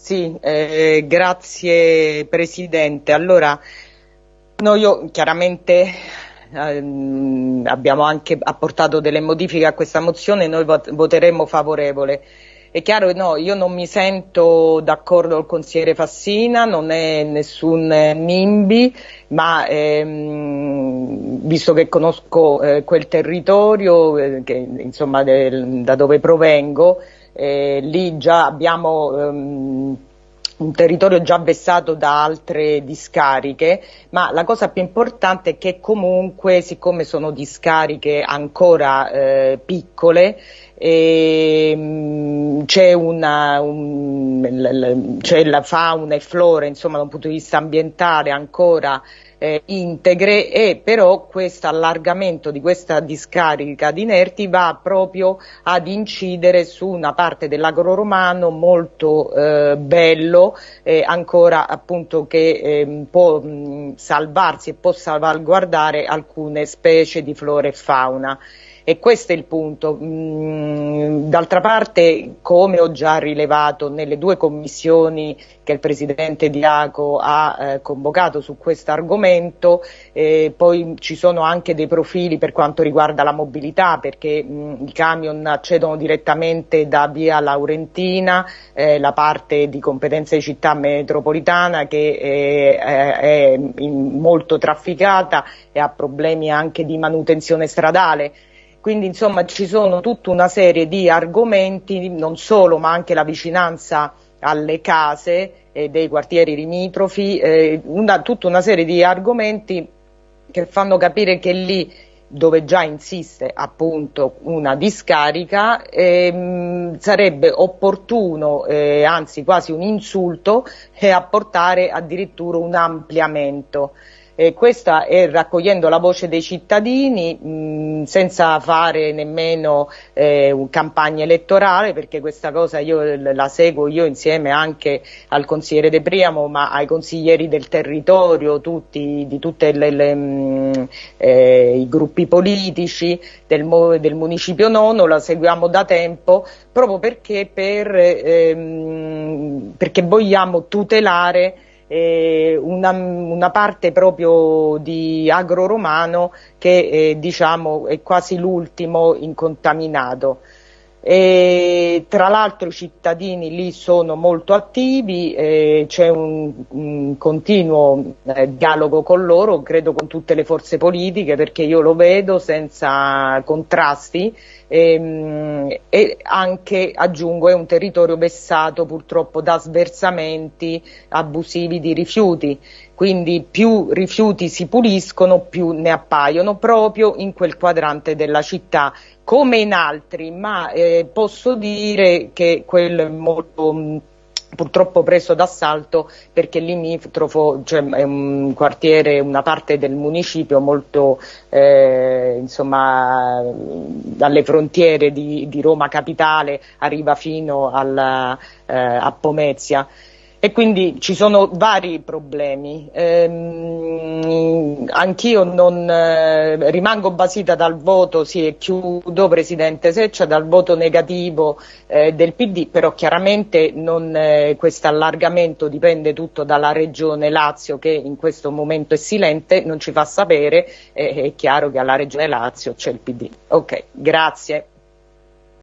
Sì, eh, grazie Presidente. Allora, noi chiaramente ehm, abbiamo anche apportato delle modifiche a questa mozione e noi vot voteremo favorevole. È chiaro, no, io non mi sento d'accordo col consigliere Fassina, non è nessun NIMBY, ma ehm, visto che conosco eh, quel territorio, eh, che, insomma, del, da dove provengo, eh, lì già abbiamo ehm, un territorio già vessato da altre discariche, ma la cosa più importante è che comunque, siccome sono discariche ancora eh, piccole, ehm, c'è, una, un, c'è la fauna e flora, insomma, da un punto di vista ambientale ancora eh, integre e però questo allargamento di questa discarica di inerti va proprio ad incidere su una parte dell'agro romano molto eh, bello eh, ancora appunto che ehm, può mh, salvarsi e può salvaguardare alcune specie di flora e fauna. E questo è il punto. Mm, d'altra parte, come ho già rilevato nelle due commissioni che il Presidente Diaco ha eh, convocato su questo argomento, eh, poi ci sono anche dei profili per quanto riguarda la mobilità, perché mh, mm, i camion accedono direttamente da via Laurentina, eh, la parte di competenza di città metropolitana che è, è molto trafficata e ha problemi anche di manutenzione stradale. Quindi insomma ci sono tutta una serie di argomenti, non solo ma anche la vicinanza alle case eh, dei quartieri limitrofi, eh, una, tutta una serie di argomenti che fanno capire che lì dove già insiste appunto una discarica ehm, sarebbe opportuno, eh, anzi quasi un insulto, eh, apportare addirittura un ampliamento. Eh, questa è raccogliendo la voce dei cittadini mh, senza fare nemmeno eh, campagna elettorale perché questa cosa io la seguo io insieme anche al consigliere De Priamo ma ai consiglieri del territorio tutti, di tutti eh, i gruppi politici del, del, municipio nono la seguiamo da tempo proprio perché, per, ehm, perché vogliamo tutelare una, una, parte proprio di agro romano che eh, diciamo è quasi l'ultimo incontaminato. E, tra l'altro i cittadini lì sono molto attivi, eh, c'è un, un, continuo eh, dialogo con loro, credo con tutte le forze politiche perché io lo vedo senza contrasti ehm, e anche, aggiungo, è un territorio vessato purtroppo da sversamenti abusivi di rifiuti, quindi più rifiuti si puliscono più ne appaiono proprio in quel quadrante della città. Come in altri, ma eh, posso dire che quello è molto purtroppo preso d'assalto perché limitrofo cioè è un quartiere, una parte del municipio molto eh, insomma dalle frontiere di, di, Roma capitale arriva fino alla, eh, a Pomezia e quindi ci sono vari problemi. Ehm, anch'io non eh, rimango basita dal voto, sì e chiudo Presidente Seccia, dal voto negativo eh, del PD, però chiaramente eh, questo allargamento dipende tutto dalla Regione Lazio che in questo momento è silente, non ci fa sapere, è chiaro che alla Regione Lazio c'è il PD. Ok, grazie.